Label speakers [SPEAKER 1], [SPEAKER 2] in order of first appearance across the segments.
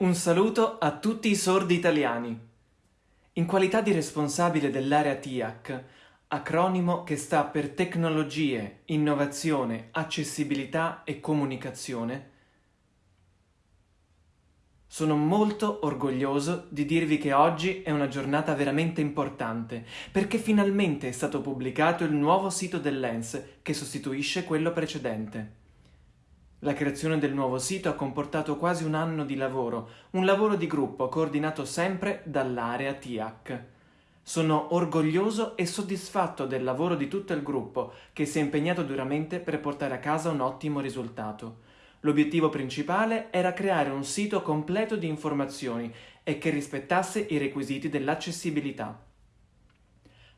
[SPEAKER 1] Un saluto a tutti i sordi italiani. In qualità di responsabile dell'area TIAC, acronimo che sta per Tecnologie, Innovazione, Accessibilità e Comunicazione, sono molto orgoglioso di dirvi che oggi è una giornata veramente importante, perché finalmente è stato pubblicato il nuovo sito dell'ENS che sostituisce quello precedente. La creazione del nuovo sito ha comportato quasi un anno di lavoro, un lavoro di gruppo coordinato sempre dall'area TIAC. Sono orgoglioso e soddisfatto del lavoro di tutto il gruppo che si è impegnato duramente per portare a casa un ottimo risultato. L'obiettivo principale era creare un sito completo di informazioni e che rispettasse i requisiti dell'accessibilità.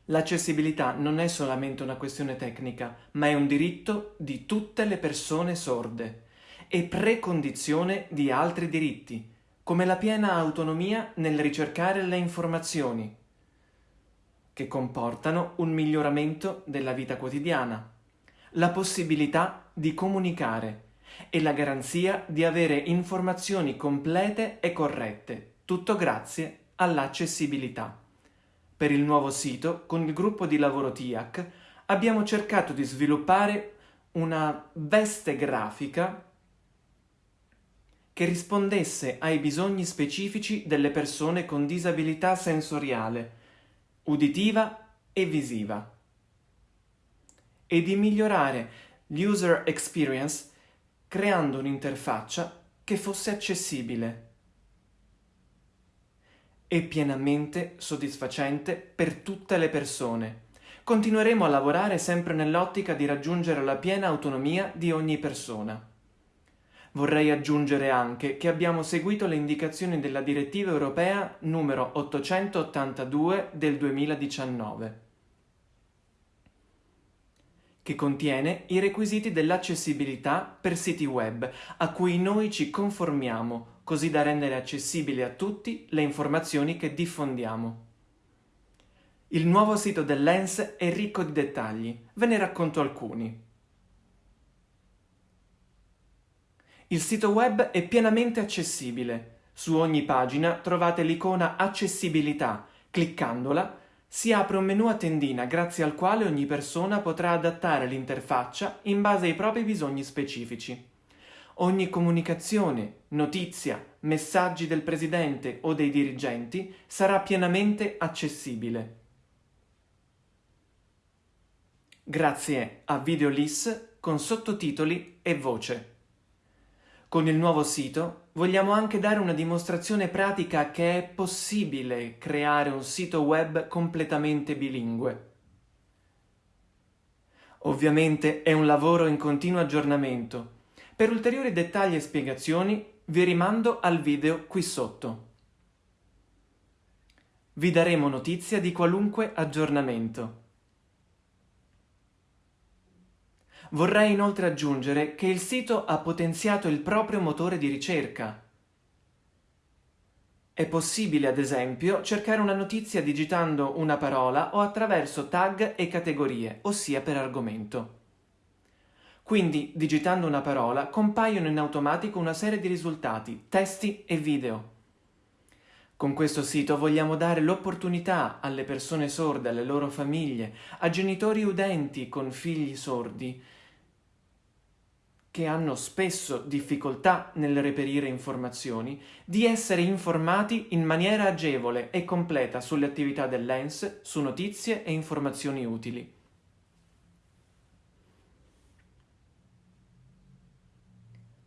[SPEAKER 1] L'accessibilità non è solamente una questione tecnica, ma è un diritto di tutte le persone sorde e precondizione di altri diritti, come la piena autonomia nel ricercare le informazioni, che comportano un miglioramento della vita quotidiana, la possibilità di comunicare e la garanzia di avere informazioni complete e corrette, tutto grazie all'accessibilità. Per il nuovo sito, con il gruppo di lavoro TIAC, abbiamo cercato di sviluppare una veste grafica che rispondesse ai bisogni specifici delle persone con disabilità sensoriale, uditiva e visiva, e di migliorare l'user experience creando un'interfaccia che fosse accessibile e pienamente soddisfacente per tutte le persone. Continueremo a lavorare sempre nell'ottica di raggiungere la piena autonomia di ogni persona. Vorrei aggiungere anche che abbiamo seguito le indicazioni della direttiva europea numero 882 del 2019 che contiene i requisiti dell'accessibilità per siti web, a cui noi ci conformiamo così da rendere accessibili a tutti le informazioni che diffondiamo. Il nuovo sito dell'ENS è ricco di dettagli, ve ne racconto alcuni. Il sito web è pienamente accessibile. Su ogni pagina trovate l'icona Accessibilità. Cliccandola si apre un menu a tendina grazie al quale ogni persona potrà adattare l'interfaccia in base ai propri bisogni specifici. Ogni comunicazione, notizia, messaggi del presidente o dei dirigenti sarà pienamente accessibile. Grazie a VideoLIS con sottotitoli e voce. Con il nuovo sito vogliamo anche dare una dimostrazione pratica che è possibile creare un sito web completamente bilingue. Ovviamente è un lavoro in continuo aggiornamento per ulteriori dettagli e spiegazioni vi rimando al video qui sotto. Vi daremo notizia di qualunque aggiornamento. Vorrei inoltre aggiungere che il sito ha potenziato il proprio motore di ricerca. È possibile, ad esempio, cercare una notizia digitando una parola o attraverso tag e categorie, ossia per argomento. Quindi, digitando una parola, compaiono in automatico una serie di risultati, testi e video. Con questo sito vogliamo dare l'opportunità alle persone sorde, alle loro famiglie, a genitori udenti con figli sordi, che hanno spesso difficoltà nel reperire informazioni, di essere informati in maniera agevole e completa sulle attività dell'ENS, su notizie e informazioni utili.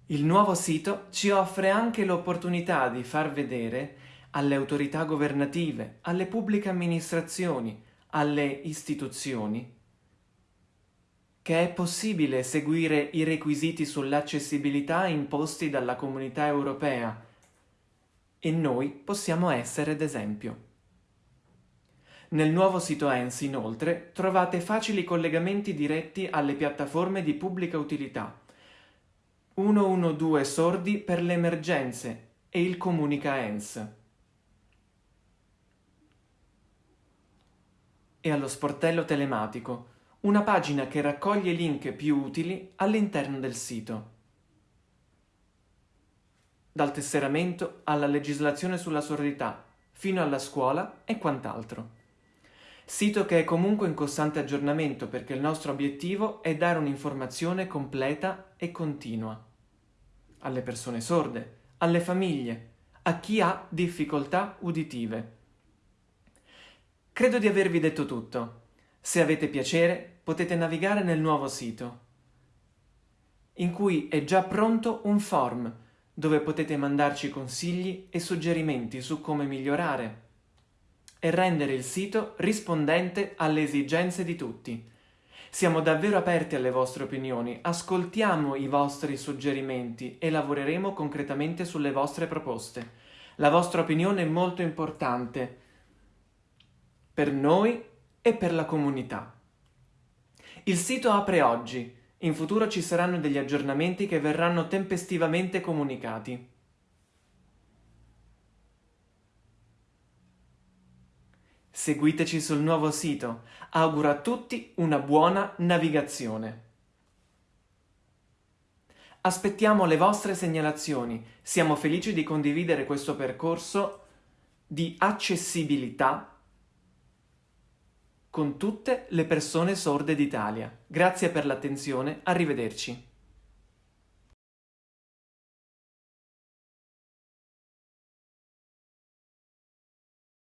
[SPEAKER 1] Il nuovo sito ci offre anche l'opportunità di far vedere alle autorità governative, alle pubbliche amministrazioni, alle istituzioni, che è possibile seguire i requisiti sull'accessibilità imposti dalla comunità europea e noi possiamo essere d'esempio. Nel nuovo sito ENS, inoltre, trovate facili collegamenti diretti alle piattaforme di pubblica utilità 112 sordi per le emergenze e il Comunica ENS. E allo sportello telematico, una pagina che raccoglie link più utili all'interno del sito. dal tesseramento alla legislazione sulla sordità, fino alla scuola e quant'altro. Sito che è comunque in costante aggiornamento perché il nostro obiettivo è dare un'informazione completa e continua alle persone sorde, alle famiglie, a chi ha difficoltà uditive. Credo di avervi detto tutto. Se avete piacere potete navigare nel nuovo sito, in cui è già pronto un form dove potete mandarci consigli e suggerimenti su come migliorare e rendere il sito rispondente alle esigenze di tutti. Siamo davvero aperti alle vostre opinioni, ascoltiamo i vostri suggerimenti e lavoreremo concretamente sulle vostre proposte. La vostra opinione è molto importante per noi e per la comunità. Il sito apre oggi, in futuro ci saranno degli aggiornamenti che verranno tempestivamente comunicati. Seguiteci sul nuovo sito. Auguro a tutti una buona navigazione. Aspettiamo le vostre segnalazioni. Siamo felici di condividere questo percorso di accessibilità con tutte le persone sorde d'Italia. Grazie per l'attenzione, arrivederci.